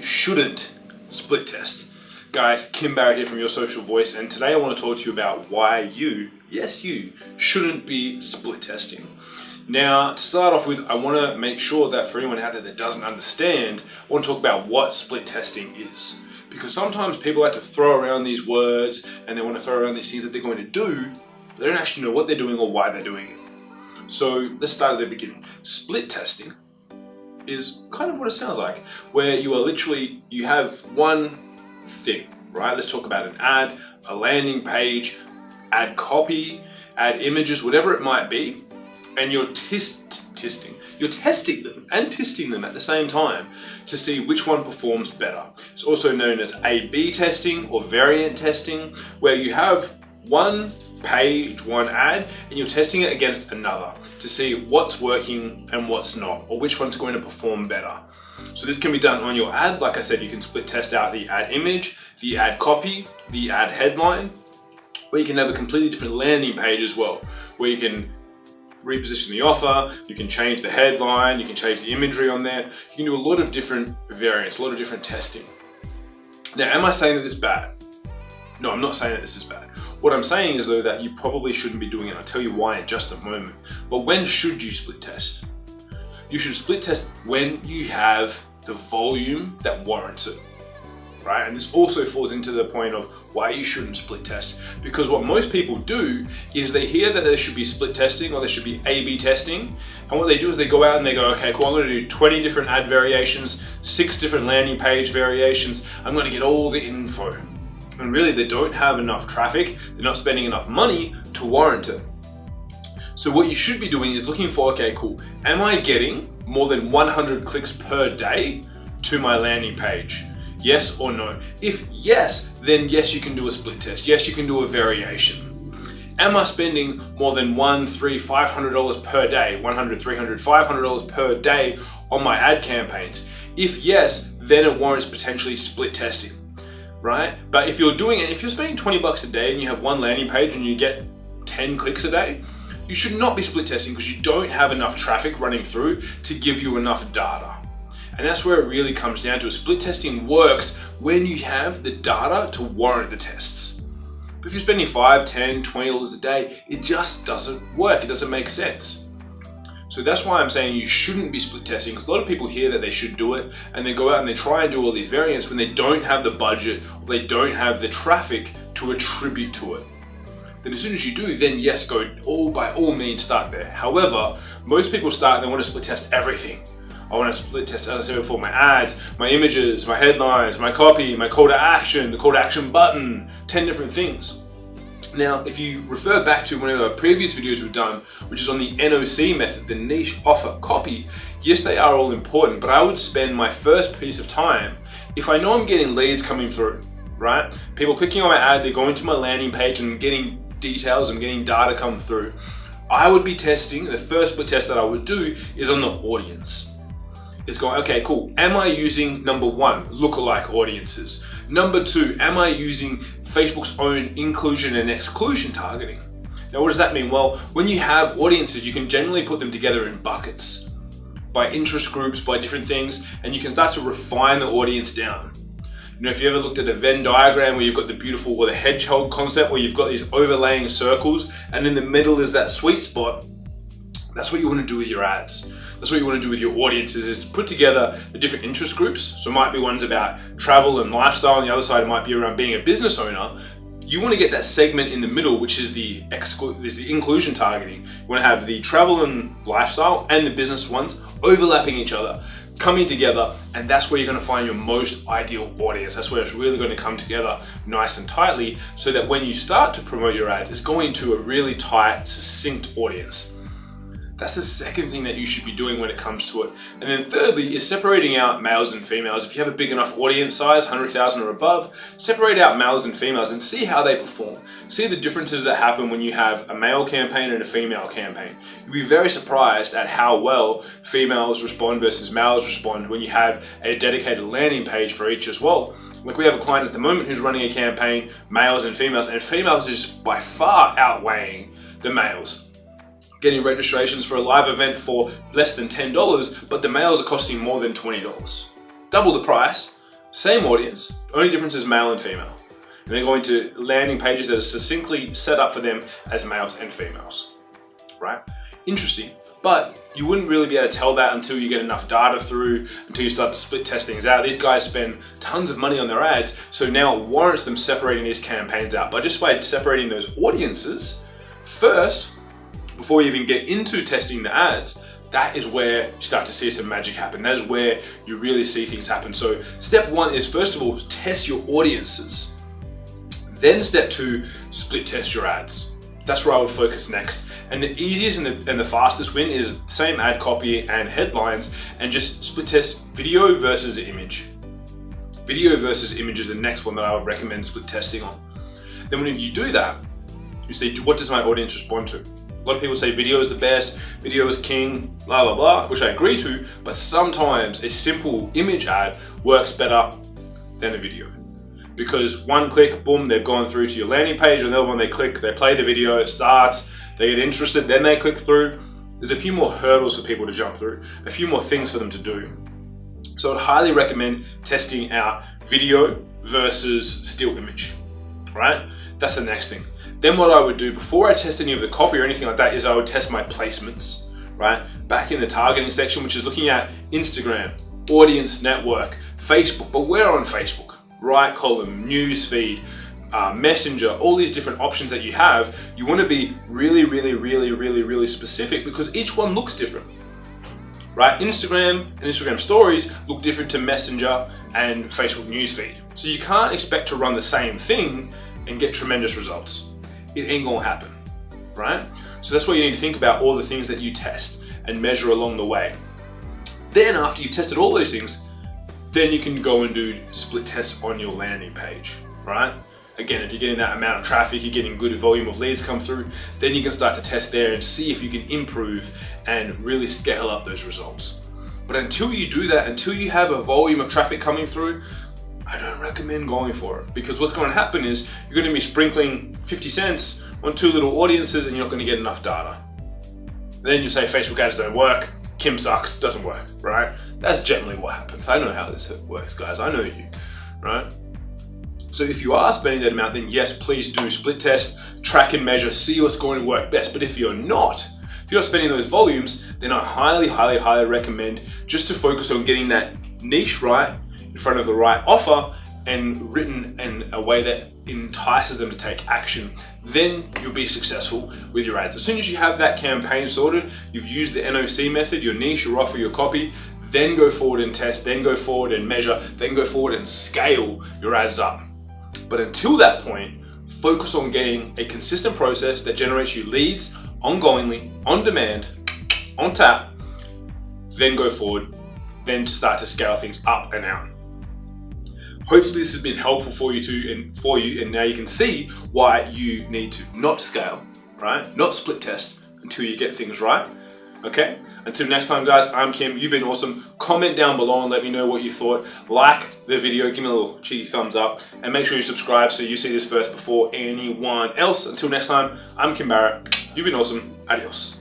you shouldn't split test. Guys, Kim Barrett here from Your Social Voice, and today I want to talk to you about why you, yes you, shouldn't be split testing. Now, to start off with, I want to make sure that for anyone out there that doesn't understand, I want to talk about what split testing is. Because sometimes people like to throw around these words and they want to throw around these things that they're going to do, but they don't actually know what they're doing or why they're doing it. So let's start at the beginning. Split testing is kind of what it sounds like, where you are literally, you have one thing, right? Let's talk about an ad, a landing page, ad copy, ad images, whatever it might be, and you're test testing. You're testing them and testing them at the same time to see which one performs better. It's also known as A-B testing or variant testing, where you have one page, one ad, and you're testing it against another to see what's working and what's not, or which one's going to perform better. So this can be done on your ad. Like I said, you can split test out the ad image, the ad copy, the ad headline, or you can have a completely different landing page as well, where you can reposition the offer, you can change the headline, you can change the imagery on there. You can do a lot of different variants, a lot of different testing. Now, am I saying that this is bad? No, I'm not saying that this is bad. What I'm saying is though that you probably shouldn't be doing it. I'll tell you why in just a moment. But when should you split test? You should split test when you have the volume that warrants it right? And this also falls into the point of why you shouldn't split test. Because what most people do is they hear that there should be split testing or there should be A-B testing. And what they do is they go out and they go, okay, cool, I'm gonna do 20 different ad variations, six different landing page variations. I'm gonna get all the info. And really they don't have enough traffic, they're not spending enough money to warrant it. So what you should be doing is looking for, okay, cool, am I getting more than 100 clicks per day to my landing page? Yes or no? If yes, then yes, you can do a split test. Yes, you can do a variation. Am I spending more than one, three, five hundred dollars per day, 100, 300, 500 dollars per day on my ad campaigns? If yes, then it warrants potentially split testing, right? But if you're doing it, if you're spending 20 bucks a day and you have one landing page and you get 10 clicks a day, you should not be split testing because you don't have enough traffic running through to give you enough data. And that's where it really comes down to. Split testing works when you have the data to warrant the tests. But if you're spending 5, 10, 20 dollars a day, it just doesn't work. It doesn't make sense. So that's why I'm saying you shouldn't be split testing because a lot of people hear that they should do it and they go out and they try and do all these variants when they don't have the budget or they don't have the traffic to attribute to it. Then as soon as you do, then yes, go all by all means start there. However, most people start and they want to split test everything. I want to split test, as I said before, my ads, my images, my headlines, my copy, my call to action, the call to action button, 10 different things. Now, if you refer back to one of our previous videos we've done, which is on the NOC method, the niche offer copy, yes, they are all important, but I would spend my first piece of time if I know I'm getting leads coming through, right? People clicking on my ad, they're going to my landing page and getting details and getting data come through. I would be testing, the first split test that I would do is on the audience is going, okay, cool. Am I using number one, lookalike audiences? Number two, am I using Facebook's own inclusion and exclusion targeting? Now, what does that mean? Well, when you have audiences, you can generally put them together in buckets by interest groups, by different things, and you can start to refine the audience down. You know, if you ever looked at a Venn diagram where you've got the beautiful or the hedgehog concept where you've got these overlaying circles and in the middle is that sweet spot, that's what you want to do with your ads. That's what you want to do with your audiences is put together the different interest groups. So it might be ones about travel and lifestyle On the other side it might be around being a business owner. You want to get that segment in the middle, which is the is the inclusion targeting. You want to have the travel and lifestyle and the business ones overlapping each other, coming together, and that's where you're going to find your most ideal audience. That's where it's really going to come together nice and tightly so that when you start to promote your ads, it's going to a really tight, succinct audience. That's the second thing that you should be doing when it comes to it. And then thirdly is separating out males and females. If you have a big enough audience size, 100,000 or above, separate out males and females and see how they perform. See the differences that happen when you have a male campaign and a female campaign. You'll be very surprised at how well females respond versus males respond when you have a dedicated landing page for each as well. Like we have a client at the moment who's running a campaign, males and females, and females is by far outweighing the males getting registrations for a live event for less than $10, but the males are costing more than $20. Double the price, same audience, only difference is male and female. And they're going to landing pages that are succinctly set up for them as males and females, right? Interesting, but you wouldn't really be able to tell that until you get enough data through, until you start to split test things out. These guys spend tons of money on their ads, so now it warrants them separating these campaigns out. But just by separating those audiences, first, before you even get into testing the ads, that is where you start to see some magic happen. That is where you really see things happen. So step one is first of all, test your audiences. Then step two, split test your ads. That's where I would focus next. And the easiest and the, and the fastest win is same ad copy and headlines and just split test video versus image. Video versus image is the next one that I would recommend split testing on. Then when you do that, you see, what does my audience respond to? Lot of people say video is the best, video is king, blah, blah, blah, which I agree to, but sometimes a simple image ad works better than a video. Because one click, boom, they've gone through to your landing page, and the other one they click, they play the video, it starts, they get interested, then they click through. There's a few more hurdles for people to jump through, a few more things for them to do. So I'd highly recommend testing out video versus still image, right? That's the next thing. Then what I would do before I test any of the copy or anything like that is I would test my placements, right? Back in the targeting section, which is looking at Instagram, audience network, Facebook, but we're on Facebook, right column, news feed, uh, messenger, all these different options that you have, you want to be really, really, really, really, really specific because each one looks different. Right? Instagram and Instagram stories look different to Messenger and Facebook newsfeed. So you can't expect to run the same thing and get tremendous results it ain't gonna happen, right? So that's why you need to think about all the things that you test and measure along the way. Then after you've tested all those things, then you can go and do split tests on your landing page, right? Again, if you're getting that amount of traffic, you're getting good volume of leads come through, then you can start to test there and see if you can improve and really scale up those results. But until you do that, until you have a volume of traffic coming through, I don't recommend going for it because what's going to happen is you're going to be sprinkling 50 cents on two little audiences and you're not going to get enough data. Then you say Facebook ads don't work, Kim sucks, doesn't work, right? That's generally what happens. I know how this works, guys. I know you, right? So if you are spending that amount, then yes, please do split test, track and measure, see what's going to work best. But if you're not, if you're not spending those volumes, then I highly, highly, highly recommend just to focus on getting that niche right in front of the right offer and written in a way that entices them to take action, then you'll be successful with your ads. As soon as you have that campaign sorted, you've used the NOC method, your niche, your offer, your copy, then go forward and test, then go forward and measure, then go forward and scale your ads up. But until that point, focus on getting a consistent process that generates you leads ongoingly, on demand, on tap, then go forward, then start to scale things up and out. Hopefully this has been helpful for you too and for you and now you can see why you need to not scale, right? Not split test until you get things right, okay? Until next time guys, I'm Kim, you've been awesome. Comment down below and let me know what you thought. Like the video, give me a little cheeky thumbs up and make sure you subscribe so you see this first before anyone else. Until next time, I'm Kim Barrett, you've been awesome, adios.